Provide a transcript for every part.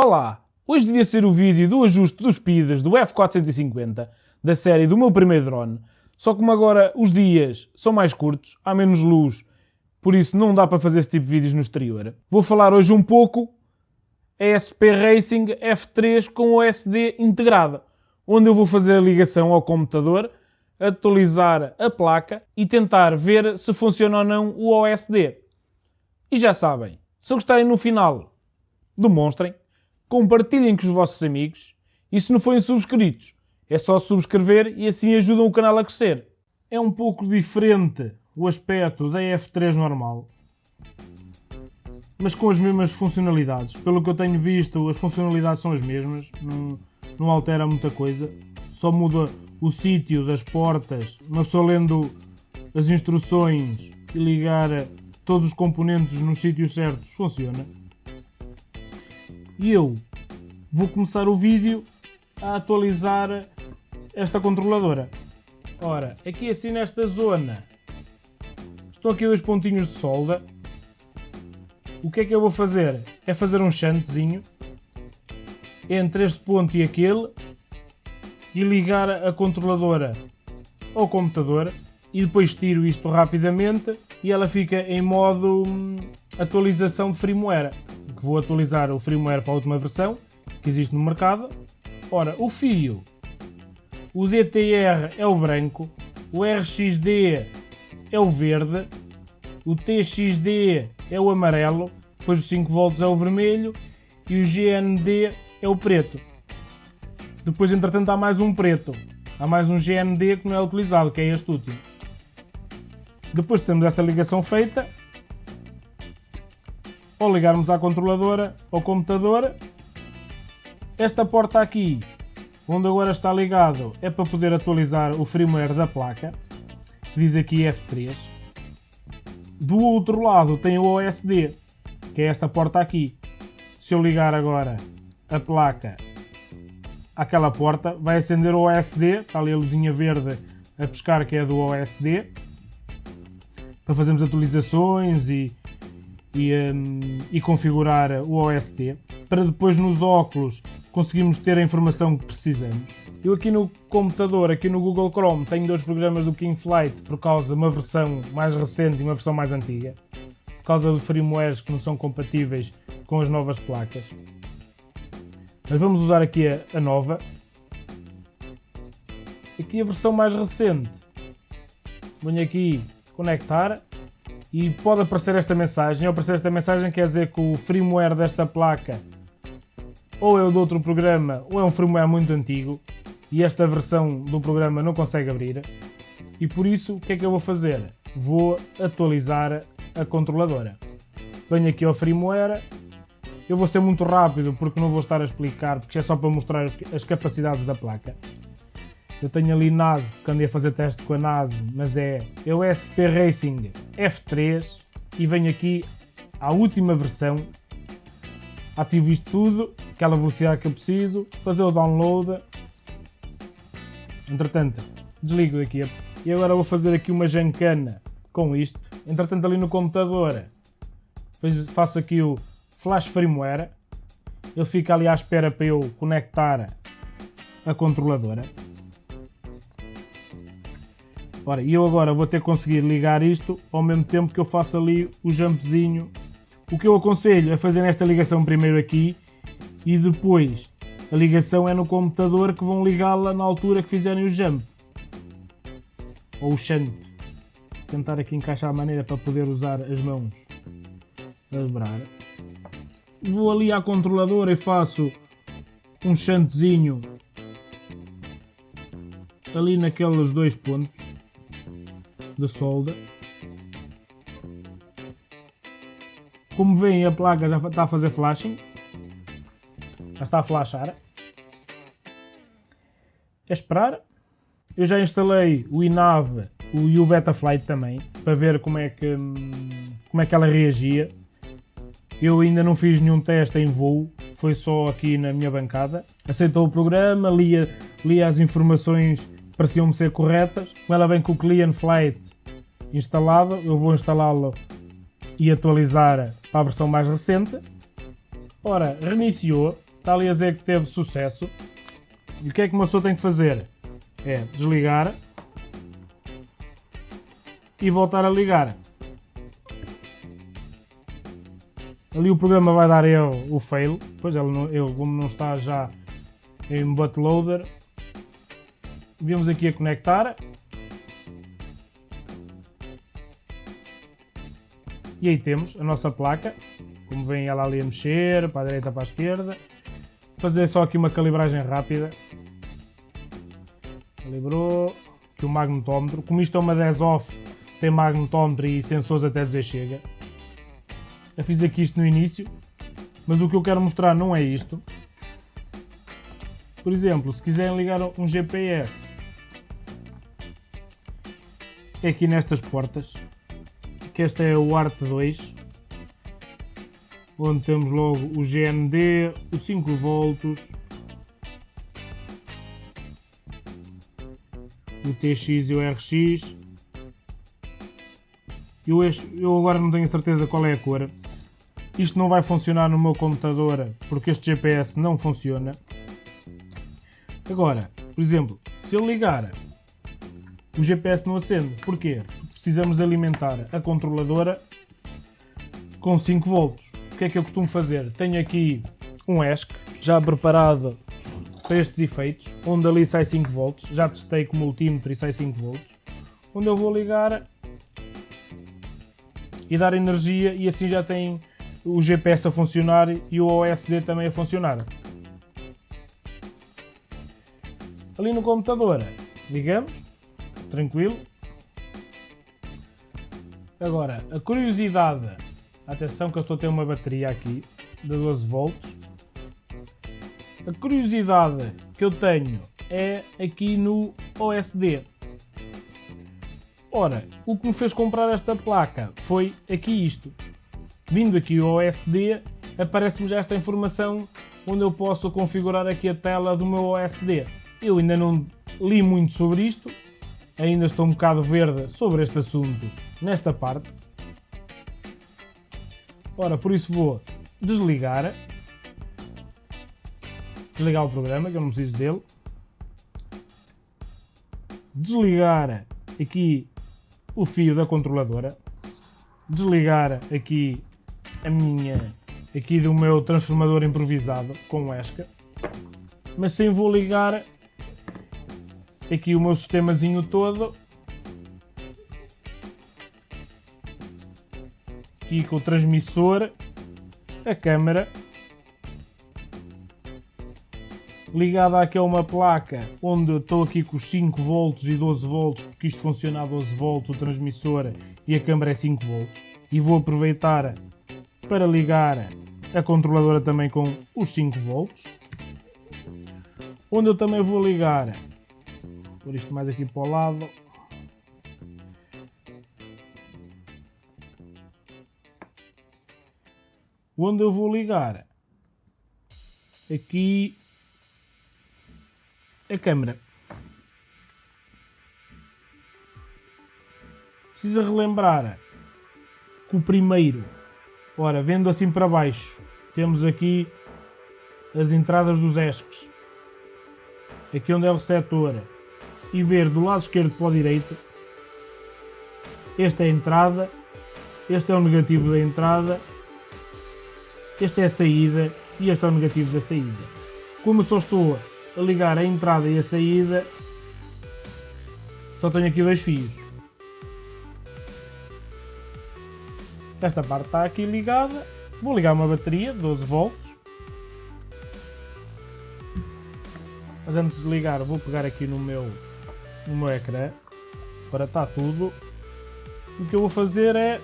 Olá! Hoje devia ser o vídeo do ajuste dos PIDs do F450, da série do meu primeiro drone, só como agora os dias são mais curtos, há menos luz, por isso não dá para fazer esse tipo de vídeos no exterior. Vou falar hoje um pouco ESP Racing F3 com OSD integrada, onde eu vou fazer a ligação ao computador, atualizar a placa e tentar ver se funciona ou não o OSD. E já sabem, se gostarem no final, demonstrem, compartilhem com os vossos amigos e se não forem subscritos, é só subscrever e assim ajudam o canal a crescer. É um pouco diferente o aspecto da F3 normal, mas com as mesmas funcionalidades. Pelo que eu tenho visto, as funcionalidades são as mesmas, não, não altera muita coisa, só muda o sítio das portas, uma pessoa lendo as instruções e ligar todos os componentes nos sítios certos, funciona. E eu vou começar o vídeo a atualizar esta controladora. Ora, aqui assim nesta zona estão aqui dois pontinhos de solda. O que é que eu vou fazer? É fazer um chantezinho entre este ponto e aquele e ligar a controladora ao computador e depois tiro isto rapidamente e ela fica em modo hum, atualização de firmware. Que vou atualizar o firmware para a última versão que existe no mercado. Ora, o fio o DTR é o branco, o RXD é o verde, o TXD é o amarelo, depois o 5 volts é o vermelho e o GND é o preto. Depois, entretanto, há mais um preto. Há mais um GND que não é utilizado, que é este último. Depois temos esta ligação feita. Ao ligarmos à controladora, ao computador, esta porta aqui onde agora está ligado é para poder atualizar o firmware da placa, diz aqui F3. Do outro lado tem o OSD, que é esta porta aqui. Se eu ligar agora a placa àquela porta, vai acender o OSD, está ali a luzinha verde a pescar que é do OSD, para fazermos atualizações e, e, um, e configurar o OSD, para depois nos óculos conseguimos ter a informação que precisamos. Eu aqui no computador, aqui no Google Chrome, tenho dois programas do KingFlight por causa de uma versão mais recente e uma versão mais antiga, por causa de firmwares que não são compatíveis com as novas placas. Mas vamos usar aqui a, a nova. Aqui a versão mais recente. Venho aqui conectar e pode aparecer esta mensagem. Ao aparecer esta mensagem quer dizer que o firmware desta placa ou é de outro programa ou é um firmware muito antigo e esta versão do programa não consegue abrir. E por isso, o que é que eu vou fazer? Vou atualizar a controladora. Venho aqui ao firmware. Eu vou ser muito rápido porque não vou estar a explicar, porque é só para mostrar as capacidades da placa. Eu tenho ali NAS, porque andei a fazer teste com a NAS, mas é, é o SP Racing F3 e venho aqui à última versão ativo isto tudo, aquela velocidade que eu preciso, fazer o download. Entretanto, desligo aqui e agora vou fazer aqui uma jancana com isto. Entretanto, ali no computador, faço aqui o flash firmware. Ele fica ali à espera para eu conectar a controladora. Ora, e eu agora vou ter que conseguir ligar isto ao mesmo tempo que eu faço ali o jumpzinho o que eu aconselho é fazer esta ligação primeiro aqui e depois a ligação é no computador que vão ligá-la na altura que fizerem o jump. Ou o shunt. Tentar aqui encaixar a maneira para poder usar as mãos a dobrar. Vou ali à controladora e faço um shantzinho ali naqueles dois pontos de solda. Como veem, a placa já está a fazer flashing. Já está a flashar. É esperar. Eu já instalei o INAV e o Betaflight também, para ver como é que, como é que ela reagia. Eu ainda não fiz nenhum teste em voo, foi só aqui na minha bancada. Aceitou o programa, lia, lia as informações pareciam-me ser corretas. Ela vem com o Client Flight instalado, eu vou instalá-lo e atualizar para a versão mais recente. Ora, reiniciou, está ali a dizer que teve sucesso. E o que é que uma pessoa tem que fazer? É desligar e voltar a ligar. Ali o programa vai dar ele o fail, pois ele, não, ele como não está já em bootloader, viemos aqui a conectar. E aí temos a nossa placa, como vem ela ali a mexer, para a direita, para a esquerda. Fazer só aqui uma calibragem rápida. Calibrou, aqui o magnetómetro. Como isto é uma 10 off, tem magnetómetro e sensores até dizer chega. Eu fiz aqui isto no início, mas o que eu quero mostrar não é isto. Por exemplo, se quiserem ligar um GPS, aqui nestas portas, que esta é o ART 2, onde temos logo o GND, os 5 volts, o TX e o RX. Eu agora não tenho certeza qual é a cor, isto não vai funcionar no meu computador porque este GPS não funciona. Agora, por exemplo, se eu ligar, o GPS não acende. Porquê? Porque precisamos de alimentar a controladora com 5 volts. O que é que eu costumo fazer? Tenho aqui um ESC já preparado para estes efeitos, onde ali sai 5 volts. Já testei com o multímetro e sai 5 volts. Onde eu vou ligar e dar energia e assim já tem o GPS a funcionar e o OSD também a funcionar. Ali no computador, ligamos, tranquilo. Agora, a curiosidade, atenção que eu estou a ter uma bateria aqui de 12 volts. A curiosidade que eu tenho é aqui no OSD. Ora, o que me fez comprar esta placa foi aqui isto. Vindo aqui ao OSD, aparece-me já esta informação onde eu posso configurar aqui a tela do meu OSD. Eu ainda não li muito sobre isto, ainda estou um bocado verde sobre este assunto nesta parte. Ora, por isso vou desligar, desligar o programa, que eu não preciso dele, desligar aqui o fio da controladora, desligar aqui a minha aqui do meu transformador improvisado com ESCA, mas sim vou ligar aqui o meu sistemazinho todo. Aqui com o transmissor, a câmera ligada aqui a uma placa onde estou aqui com os 5 volts e 12 volts porque isto funciona a 12 volts o transmissor e a câmera é 5 volts. E vou aproveitar para ligar a controladora também com os 5 volts. Onde eu também vou ligar, por isto mais aqui para o lado, onde eu vou ligar aqui a câmera. Precisa relembrar que o primeiro Ora, vendo assim para baixo, temos aqui as entradas dos ESCs. Aqui onde é o receptor. E ver do lado esquerdo para o direito. Esta é a entrada. Este é o negativo da entrada. Este é a saída. E este é o negativo da saída. Como só estou a ligar a entrada e a saída, só tenho aqui dois fios. Esta parte está aqui ligada. Vou ligar uma bateria de 12 volts. Mas antes de ligar vou pegar aqui no meu, no ecrã para estar tudo. O que eu vou fazer é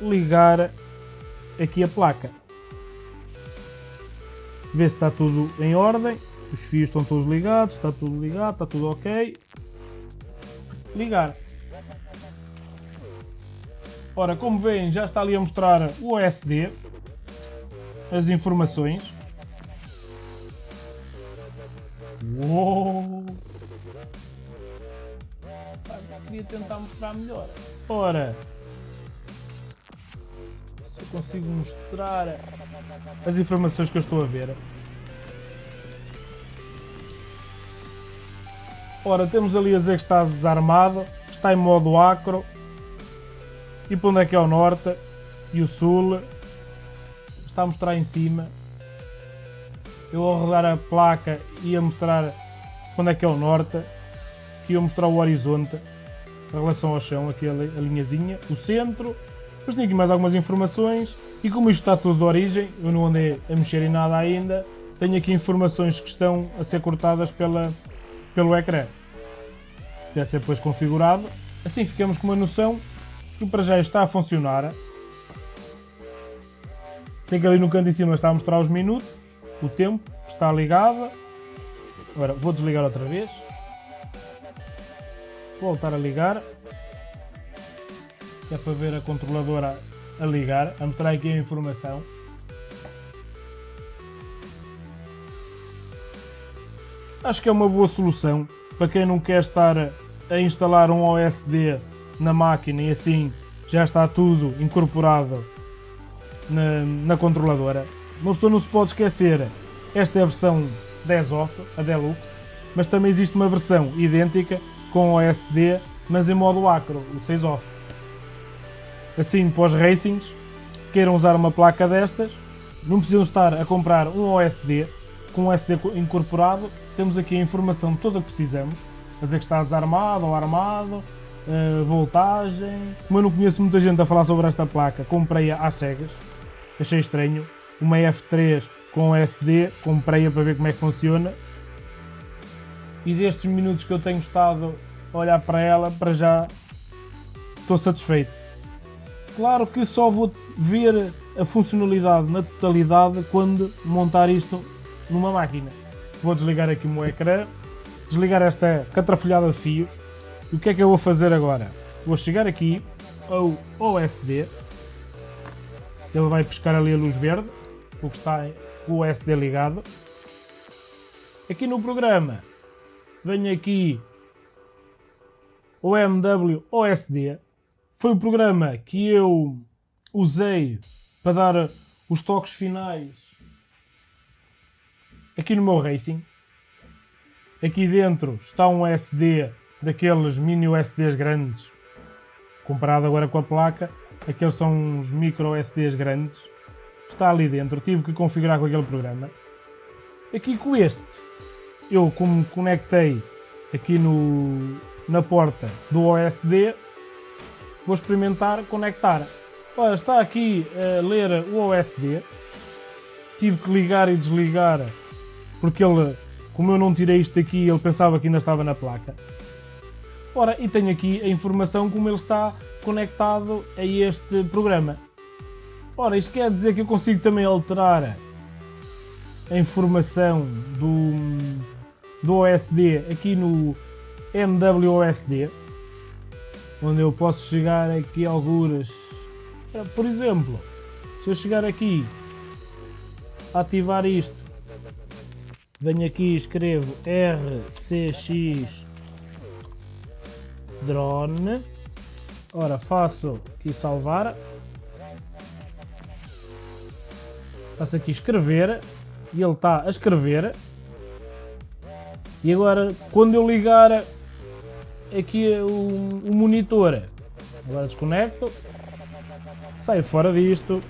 ligar aqui a placa. Ver se está tudo em ordem. Os fios estão todos ligados, está tudo ligado, está tudo ok. Ligar. Ora, como veem, já está ali a mostrar o OSD, as informações. Uou! queria tentar mostrar melhor. Ora, se eu consigo mostrar as informações que eu estou a ver. Ora, temos ali a dizer que está desarmado, está em modo acro. E para onde é que é o norte e o sul? Está a mostrar em cima. Eu vou rodar a placa e a mostrar onde é que é o norte. Aqui eu mostrar o horizonte em relação ao chão, aqui a, linhazinha, o centro. Depois tenho aqui mais algumas informações. E como isto está tudo de origem, eu não andei a mexer em nada ainda, tenho aqui informações que estão a ser cortadas pela, pelo ecrã. Se deve ser depois configurado, assim ficamos com uma noção que para já está a funcionar. Sei que ali no canto de cima está a mostrar os minutos, o tempo, está ligado. Agora vou desligar outra vez. Voltar a ligar. é para ver a controladora a ligar, a mostrar aqui a informação. Acho que é uma boa solução para quem não quer estar a instalar um OSD na máquina e assim já está tudo incorporado na, na controladora. Uma pessoa não se pode esquecer, esta é a versão 10 off, a Deluxe, mas também existe uma versão idêntica com OSD, mas em modo acro, o 6 off. Assim, para os racings, queiram usar uma placa destas, não precisam estar a comprar um OSD, com um SD incorporado, temos aqui a informação toda que precisamos, a dizer que está desarmado ou armado, uh, voltagem. Como eu não conheço muita gente a falar sobre esta placa, comprei-a às cegas, achei estranho. Uma F3 com SD, comprei-a para ver como é que funciona. E destes minutos que eu tenho estado a olhar para ela, para já estou satisfeito. Claro que só vou ver a funcionalidade na totalidade quando montar isto numa máquina. Vou desligar aqui o meu ecrã, desligar esta catrafolhada de fios. E o que é que eu vou fazer agora? Vou chegar aqui ao OSD. Ele vai pescar ali a luz verde, porque está o OSD ligado. Aqui no programa, venho aqui o MW OSD. Foi o programa que eu usei para dar os toques finais aqui no meu Racing. Aqui dentro está um SD daqueles mini USDs grandes, comparado agora com a placa. Aqueles são uns micro USDs grandes. Está ali dentro, tive que configurar com aquele programa. Aqui com este, eu como conectei aqui no, na porta do OSD, vou experimentar conectar. Olha, está aqui a ler o OSD. Tive que ligar e desligar porque ele, como eu não tirei isto daqui, ele pensava que ainda estava na placa. Ora, e tenho aqui a informação como ele está conectado a este programa. Ora, isto quer dizer que eu consigo também alterar a informação do, do OSD aqui no MWOSD, onde eu posso chegar aqui a alguras. Por exemplo, se eu chegar aqui, ativar isto venho aqui e escrevo RCX drone. Ora faço aqui salvar. Faço aqui escrever e ele está a escrever e agora quando eu ligar aqui o, o monitor agora desconecto saio fora disto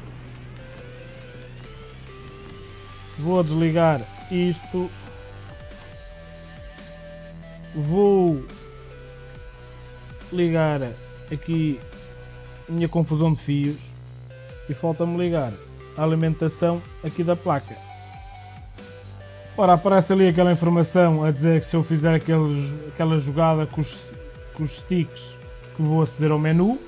vou desligar isto. Vou ligar aqui a minha confusão de fios e falta-me ligar a alimentação aqui da placa. Ora, aparece ali aquela informação a dizer que se eu fizer aqueles, aquela jogada com os, com os sticks que vou aceder ao menu,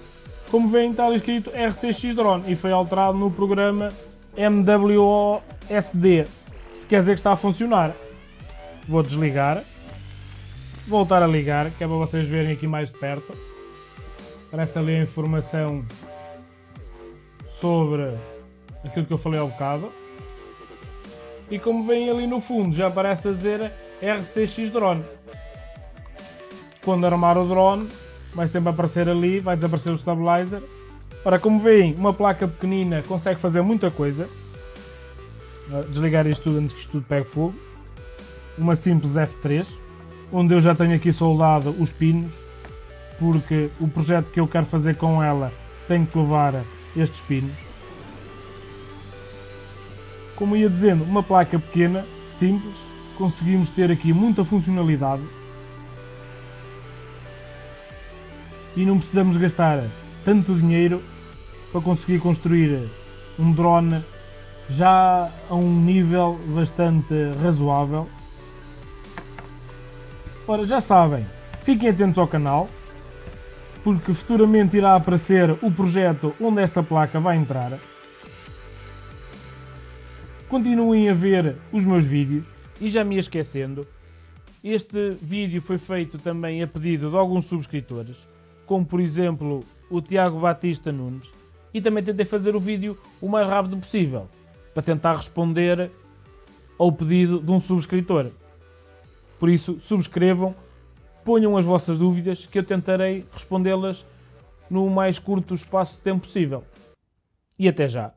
como vem está escrito RCX Drone e foi alterado no programa MWOSD quer dizer que está a funcionar. Vou desligar. Voltar a ligar, que é para vocês verem aqui mais de perto. Aparece ali a informação sobre aquilo que eu falei ao bocado. E como vem ali no fundo, já aparece a dizer RCX Drone. Quando armar o drone, vai sempre aparecer ali, vai desaparecer o stabilizer. Ora, como veem, uma placa pequenina consegue fazer muita coisa desligar isto tudo antes que isto tudo pegue fogo. Uma simples F3. onde eu já tenho aqui soldado os pinos, porque o projeto que eu quero fazer com ela tem que levar estes pinos. Como ia dizendo, uma placa pequena, simples, conseguimos ter aqui muita funcionalidade e não precisamos gastar tanto dinheiro para conseguir construir um drone já a um nível bastante razoável. Ora, já sabem, fiquem atentos ao canal, porque futuramente irá aparecer o projeto onde esta placa vai entrar. Continuem a ver os meus vídeos e já me esquecendo, este vídeo foi feito também a pedido de alguns subscritores, como por exemplo o Tiago Batista Nunes, e também tentei fazer o vídeo o mais rápido possível, para tentar responder ao pedido de um subscritor. Por isso, subscrevam, ponham as vossas dúvidas que eu tentarei respondê-las no mais curto espaço de tempo possível. E até já!